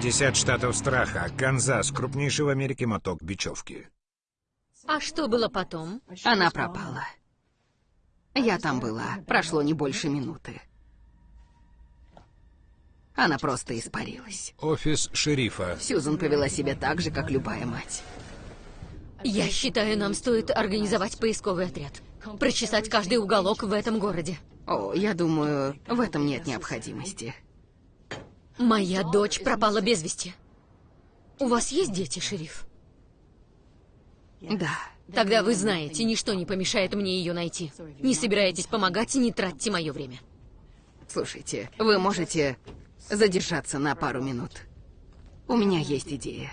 50 штатов страха. Канзас, крупнейший в Америке моток бечевки. А что было потом? Она пропала. Я там была. Прошло не больше минуты. Она просто испарилась. Офис шерифа. Сьюзан повела себя так же, как любая мать. Я считаю, нам стоит организовать поисковый отряд. Прочесать каждый уголок в этом городе. О, я думаю, в этом нет необходимости. Моя дочь пропала без вести. У вас есть дети, шериф? Да. Тогда вы знаете, ничто не помешает мне ее найти. Не собираетесь помогать и не тратьте мое время. Слушайте, вы можете задержаться на пару минут. У меня есть идея.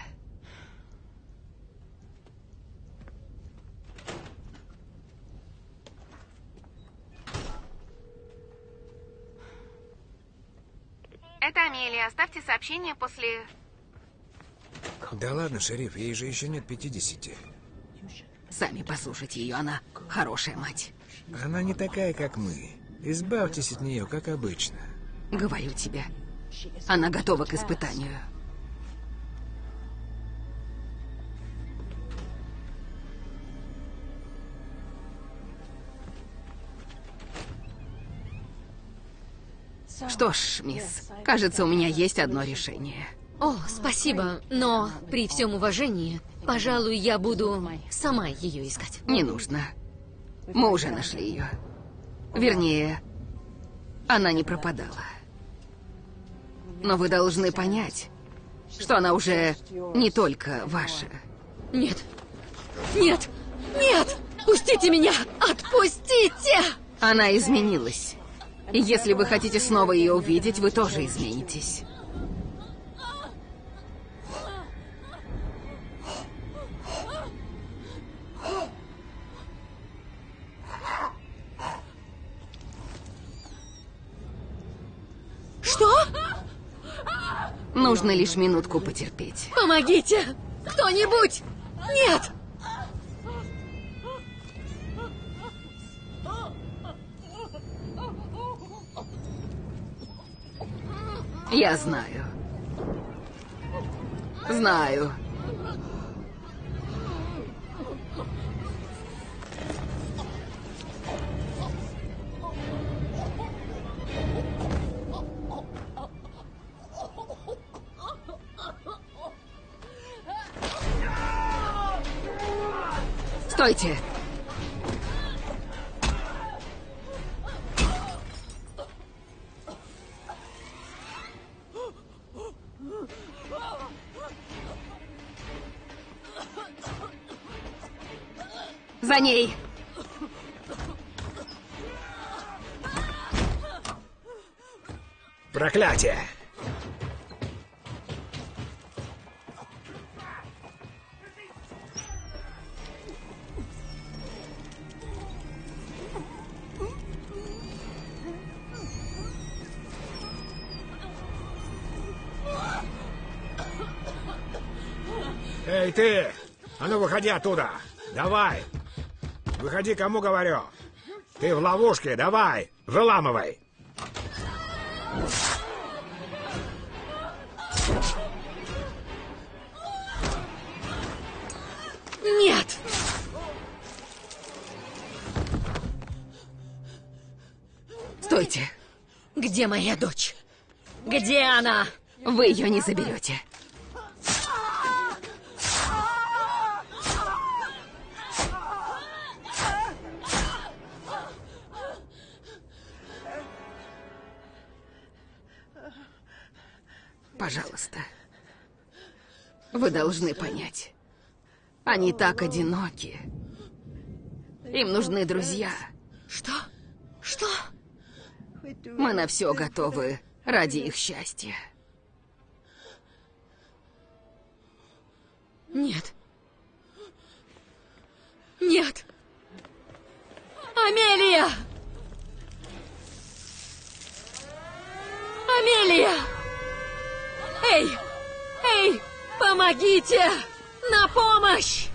Это Амелия. Оставьте сообщение после... Да ладно, шериф, ей же еще нет 50. Сами послушайте ее, она хорошая мать. Она не такая, как мы. Избавьтесь от нее, как обычно. Говорю тебе, она готова к испытанию. Что ж, мисс, кажется, у меня есть одно решение. О, спасибо, но при всем уважении, пожалуй, я буду сама ее искать. Не нужно. Мы уже нашли ее. Вернее, она не пропадала. Но вы должны понять, что она уже не только ваша. Нет, нет, нет! Пустите меня! Отпустите! Она изменилась. И если вы хотите снова ее увидеть, вы тоже изменитесь. Что? Нужно лишь минутку потерпеть. Помогите! Кто-нибудь! Нет! Я знаю. Знаю. Стойте! За ней! Проклятие! Эй, ты! А ну, выходи оттуда! Давай! Выходи, кому говорю! Ты в ловушке, давай! Выламывай! Нет! Стойте! Где моя дочь? Где она? Вы ее не заберете. Пожалуйста. Вы должны понять. Они так одиноки. Им нужны друзья. Что? Что? Мы на все готовы ради их счастья. Нет. Нет. Амелия! Амелия! Эй! Эй! Помогите! На помощь!